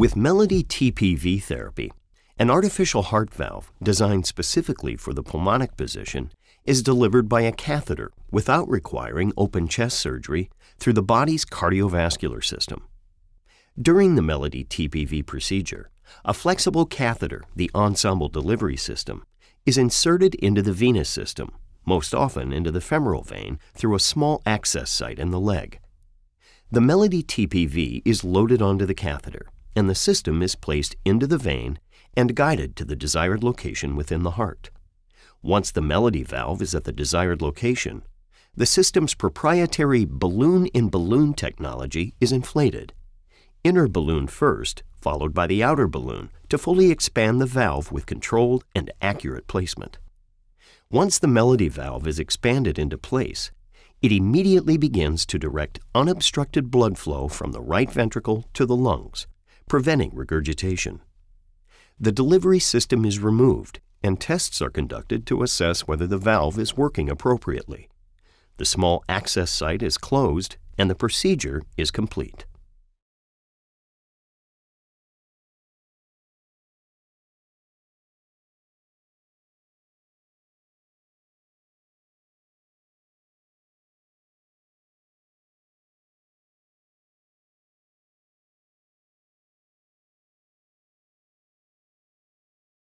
With Melody TPV therapy, an artificial heart valve designed specifically for the pulmonic position is delivered by a catheter without requiring open chest surgery through the body's cardiovascular system. During the Melody TPV procedure, a flexible catheter, the ensemble delivery system, is inserted into the venous system, most often into the femoral vein through a small access site in the leg. The Melody TPV is loaded onto the catheter, and the system is placed into the vein and guided to the desired location within the heart. Once the Melody valve is at the desired location, the system's proprietary balloon-in-balloon technology is inflated. Inner balloon first, followed by the outer balloon, to fully expand the valve with controlled and accurate placement. Once the Melody valve is expanded into place, it immediately begins to direct unobstructed blood flow from the right ventricle to the lungs, preventing regurgitation. The delivery system is removed and tests are conducted to assess whether the valve is working appropriately. The small access site is closed and the procedure is complete.